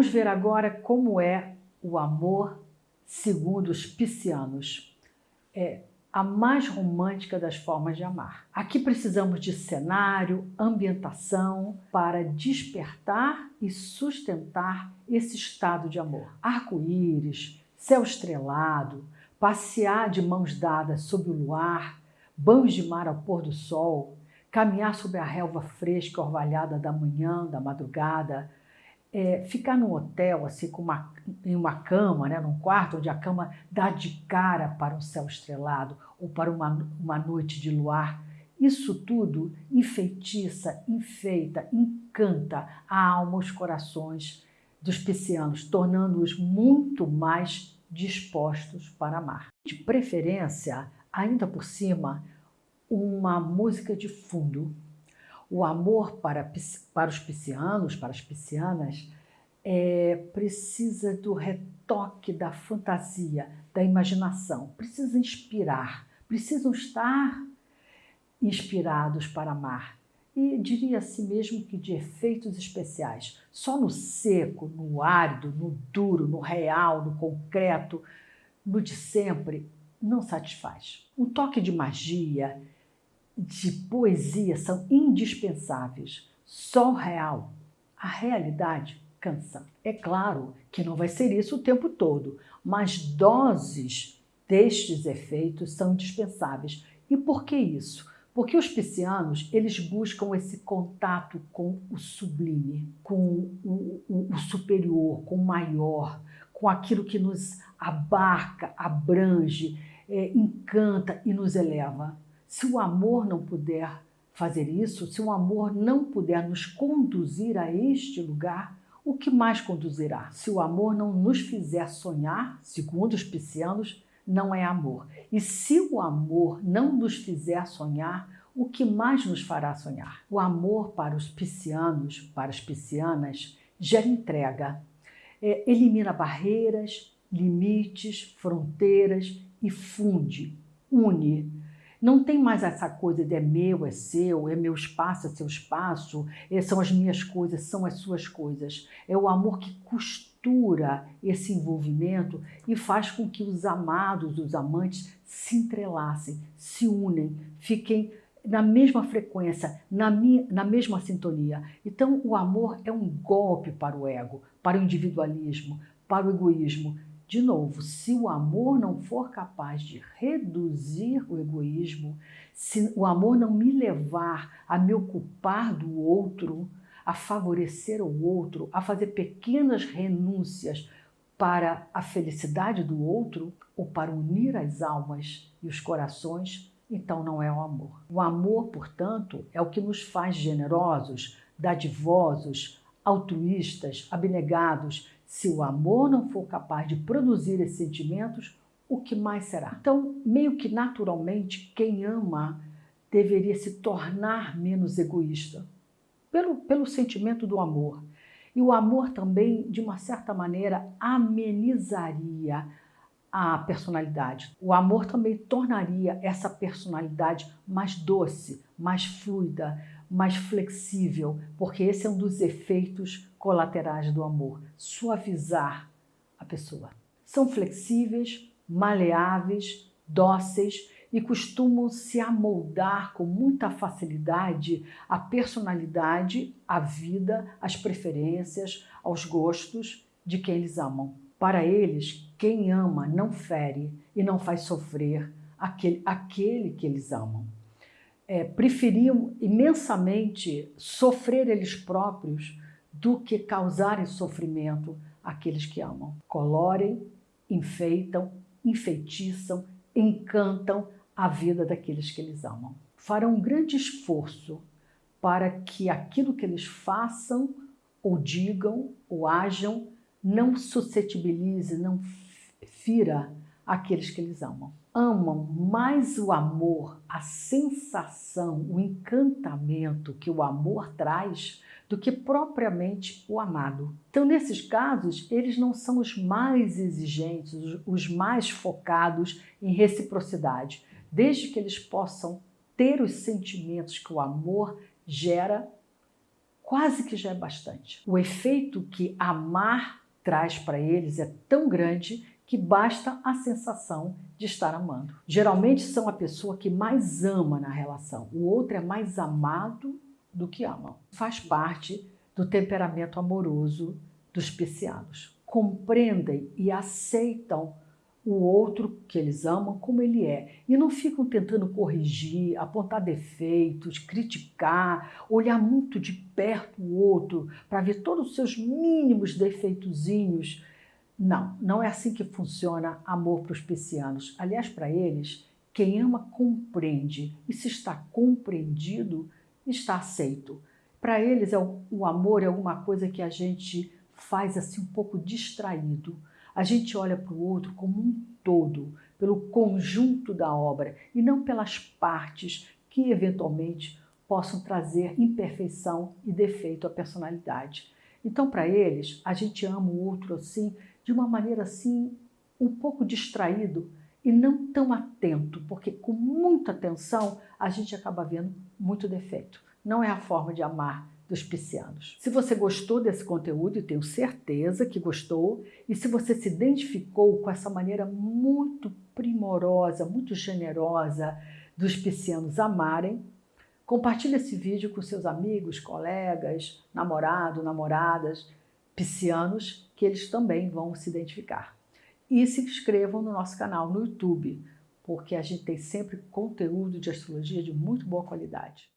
Vamos ver agora como é o amor segundo os piscianos. É a mais romântica das formas de amar. Aqui precisamos de cenário, ambientação para despertar e sustentar esse estado de amor. Arco-íris, céu estrelado, passear de mãos dadas sob o luar, banhos de mar ao pôr do sol, caminhar sobre a relva fresca orvalhada da manhã, da madrugada, é, ficar num hotel, assim, com uma, em uma cama, né, num quarto onde a cama dá de cara para um céu estrelado ou para uma, uma noite de luar, isso tudo enfeitiça, enfeita, encanta a alma, os corações dos piscianos, tornando-os muito mais dispostos para amar. De preferência, ainda por cima, uma música de fundo, o amor para, para os piscianos, para as piscianas, é, precisa do retoque da fantasia, da imaginação, precisa inspirar, precisam estar inspirados para amar. E diria assim mesmo que de efeitos especiais. Só no seco, no árido, no duro, no real, no concreto, no de sempre, não satisfaz. Um toque de magia, de poesia são indispensáveis. Só o real, a realidade, cansa. É claro que não vai ser isso o tempo todo, mas doses destes efeitos são indispensáveis. E por que isso? Porque os piscianos, eles buscam esse contato com o sublime, com o, o, o superior, com o maior, com aquilo que nos abarca, abrange, é, encanta e nos eleva. Se o amor não puder fazer isso, se o amor não puder nos conduzir a este lugar, o que mais conduzirá? Se o amor não nos fizer sonhar, segundo os piscianos, não é amor. E se o amor não nos fizer sonhar, o que mais nos fará sonhar? O amor para os piscianos, para as piscianas, gera entrega, é, elimina barreiras, limites, fronteiras e funde, une, não tem mais essa coisa de é meu, é seu, é meu espaço, é seu espaço, é, são as minhas coisas, são as suas coisas. É o amor que costura esse envolvimento e faz com que os amados, os amantes, se entrelacem, se unem, fiquem na mesma frequência, na, minha, na mesma sintonia. Então, o amor é um golpe para o ego, para o individualismo, para o egoísmo. De novo, se o amor não for capaz de reduzir o egoísmo, se o amor não me levar a me ocupar do outro, a favorecer o outro, a fazer pequenas renúncias para a felicidade do outro ou para unir as almas e os corações, então não é o amor. O amor, portanto, é o que nos faz generosos, dadivosos, altruístas, abnegados, se o amor não for capaz de produzir esses sentimentos, o que mais será? Então, meio que naturalmente, quem ama deveria se tornar menos egoísta, pelo, pelo sentimento do amor. E o amor também, de uma certa maneira, amenizaria a personalidade. O amor também tornaria essa personalidade mais doce, mais fluida, mais flexível, porque esse é um dos efeitos colaterais do amor, suavizar a pessoa. São flexíveis, maleáveis, dóceis e costumam se amoldar com muita facilidade à personalidade, à vida, às preferências, aos gostos de quem eles amam. Para eles, quem ama não fere e não faz sofrer aquele, aquele que eles amam é, preferiam imensamente sofrer eles próprios do que causarem sofrimento àqueles que amam. Colorem, enfeitam, enfeitiçam, encantam a vida daqueles que eles amam. Farão um grande esforço para que aquilo que eles façam ou digam ou ajam não suscetibilize, não fira aqueles que eles amam amam mais o amor, a sensação, o encantamento que o amor traz do que propriamente o amado. Então, nesses casos, eles não são os mais exigentes, os mais focados em reciprocidade, desde que eles possam ter os sentimentos que o amor gera quase que já é bastante. O efeito que amar traz para eles é tão grande que basta a sensação de estar amando. Geralmente são a pessoa que mais ama na relação, o outro é mais amado do que ama. Faz parte do temperamento amoroso dos piscianos. Compreendem e aceitam o outro que eles amam como ele é e não ficam tentando corrigir, apontar defeitos, criticar, olhar muito de perto o outro para ver todos os seus mínimos defeitozinhos não, não é assim que funciona amor para os piscianos. Aliás, para eles, quem ama compreende, e se está compreendido, está aceito. Para eles, é o, o amor é alguma coisa que a gente faz assim um pouco distraído. A gente olha para o outro como um todo, pelo conjunto da obra e não pelas partes que eventualmente possam trazer imperfeição e defeito à personalidade. Então, para eles, a gente ama o outro assim de uma maneira assim, um pouco distraído e não tão atento, porque com muita atenção a gente acaba vendo muito defeito. Não é a forma de amar dos piscianos. Se você gostou desse conteúdo, e tenho certeza que gostou, e se você se identificou com essa maneira muito primorosa, muito generosa dos piscianos amarem, compartilhe esse vídeo com seus amigos, colegas, namorado, namoradas, piscianos, que eles também vão se identificar. E se inscrevam no nosso canal no YouTube, porque a gente tem sempre conteúdo de astrologia de muito boa qualidade.